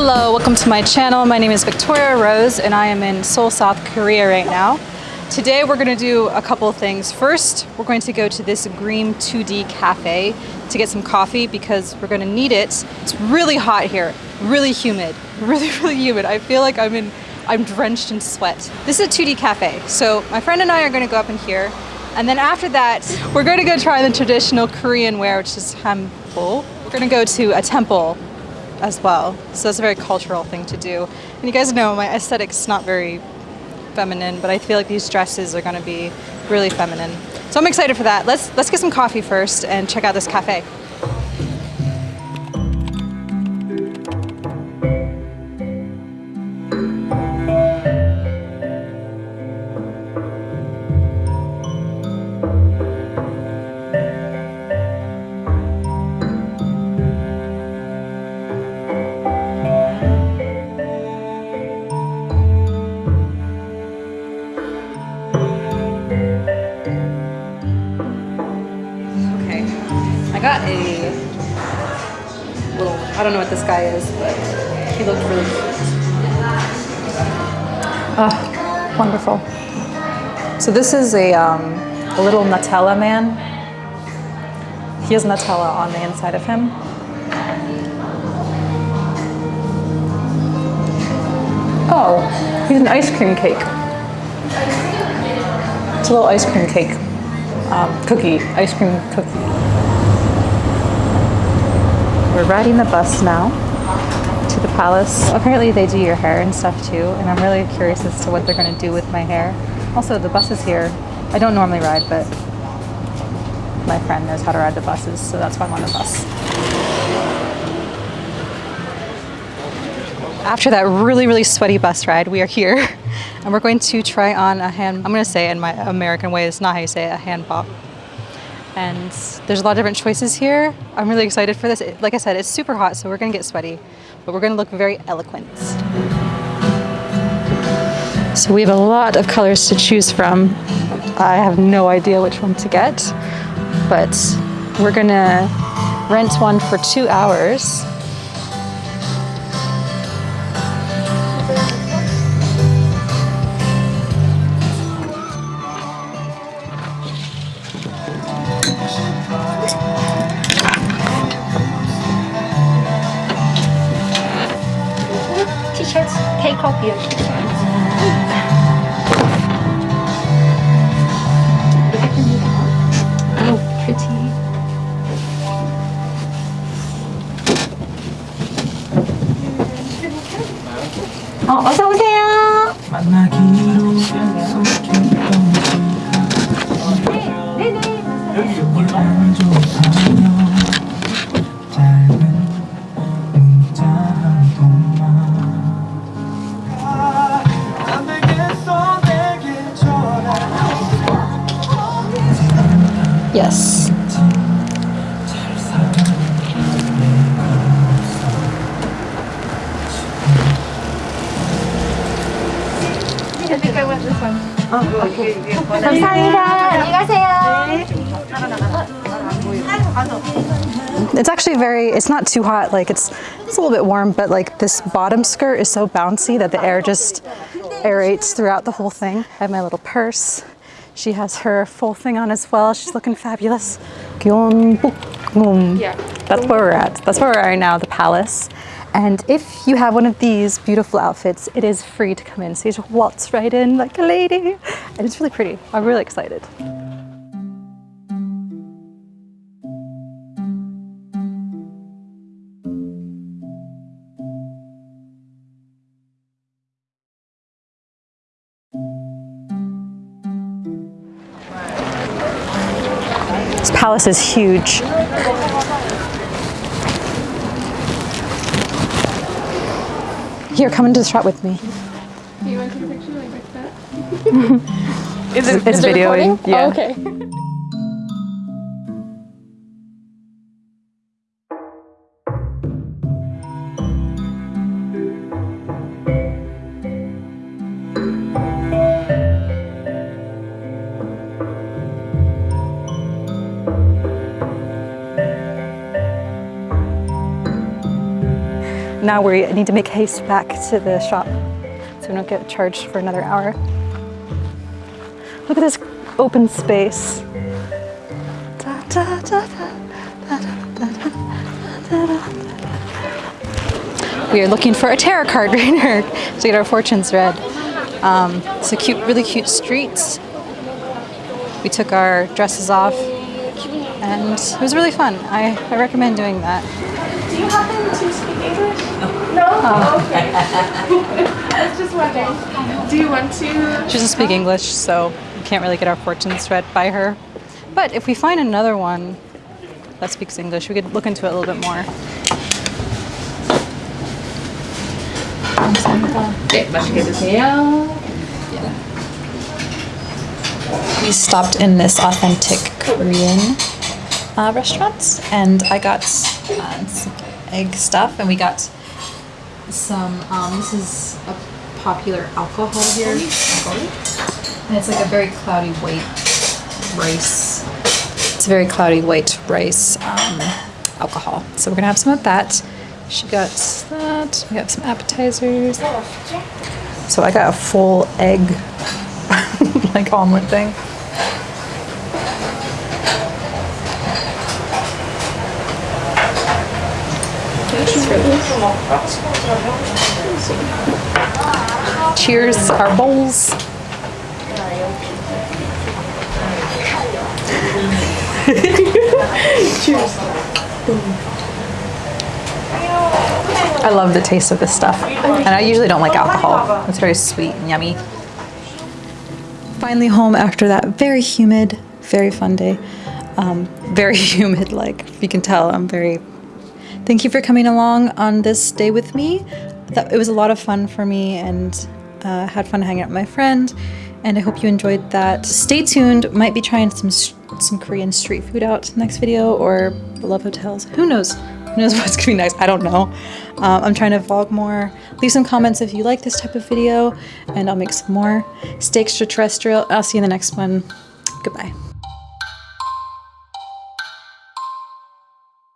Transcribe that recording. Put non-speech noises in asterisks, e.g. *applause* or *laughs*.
Hello, welcome to my channel. My name is Victoria Rose and I am in Seoul, South Korea right now. Today we're going to do a couple of things. First, we're going to go to this Greem 2D cafe to get some coffee because we're going to need it. It's really hot here, really humid, *laughs* really, really humid. I feel like I'm in, I'm drenched in sweat. This is a 2D cafe. So my friend and I are going to go up in here and then after that, we're going to go try the traditional Korean wear, which is hanbok. We're going to go to a temple as well. So it's a very cultural thing to do. And you guys know my aesthetic's not very feminine, but I feel like these dresses are gonna be really feminine. So I'm excited for that. Let's, let's get some coffee first and check out this cafe. Got a little, I don't know what this guy is, but he looked really cute. Oh, wonderful. So this is a, um, a little Nutella man. He has Nutella on the inside of him. Oh, he's an ice cream cake. It's a little ice cream cake. Um, cookie, ice cream cookie. We're riding the bus now to the palace. Apparently they do your hair and stuff too, and I'm really curious as to what they're going to do with my hair. Also, the bus is here. I don't normally ride, but my friend knows how to ride the buses, so that's why I'm on the bus. After that really, really sweaty bus ride, we are here, *laughs* and we're going to try on a hand, I'm going to say in my American way, it's not how you say it, a hanbok and there's a lot of different choices here. I'm really excited for this. Like I said, it's super hot, so we're gonna get sweaty, but we're gonna look very eloquent. So we have a lot of colors to choose from. I have no idea which one to get, but we're gonna rent one for two hours copy of Oh, Yes. 감사합니다. 안녕히 가세요. It's actually very, it's not too hot, like it's, it's a little bit warm, but like this bottom skirt is so bouncy that the air just aerates throughout the whole thing. I have my little purse. She has her full thing on as well. She's looking fabulous. Yeah. That's where we're at. That's where we're at now, the palace. And if you have one of these beautiful outfits, it is free to come in. So you just waltz right in like a lady. And it's really pretty. I'm really excited. This palace is huge. Here, come into the shot with me. You want to take a picture like that? *laughs* is it, it's is videoing. yeah. Oh, okay. *laughs* now we need to make haste back to the shop so we don't get charged for another hour. Look at this open space. Da, da, da, we are looking for a tarot card *laughs* reader to get our fortunes read. Um, it's a cute, really cute street. We took our dresses off and it was really fun. I, I recommend doing that. Do you happen to speak English? No. Oh. Okay. *laughs* I was just wondering. Do you want to? She doesn't speak English, so we can't really get our fortunes read by her. But if we find another one that speaks English, we could look into it a little bit more. 네, 맛있게 드세요. We stopped in this authentic Korean uh, restaurant, and I got uh, some egg stuff, and we got some. Um, this is a popular alcohol here, and it's like a very cloudy white rice. It's a very cloudy white rice um, alcohol. So we're gonna have some of that. She got that. We have some appetizers. So I got a full egg, *laughs* like omelet thing. Cheers, our bowls. I love the taste of this stuff. And I usually don't like alcohol. It's very sweet and yummy. Finally home after that very humid, very fun day. Um, very *laughs* humid, like you can tell, I'm very Thank you for coming along on this day with me. That it was a lot of fun for me and uh, had fun hanging out with my friend. And I hope you enjoyed that. Stay tuned. Might be trying some some Korean street food out next video or love hotels. Who knows? Who knows *laughs* what's gonna be next? I don't know. Um, I'm trying to vlog more. Leave some comments if you like this type of video, and I'll make some more. Stay extraterrestrial. I'll see you in the next one. Goodbye.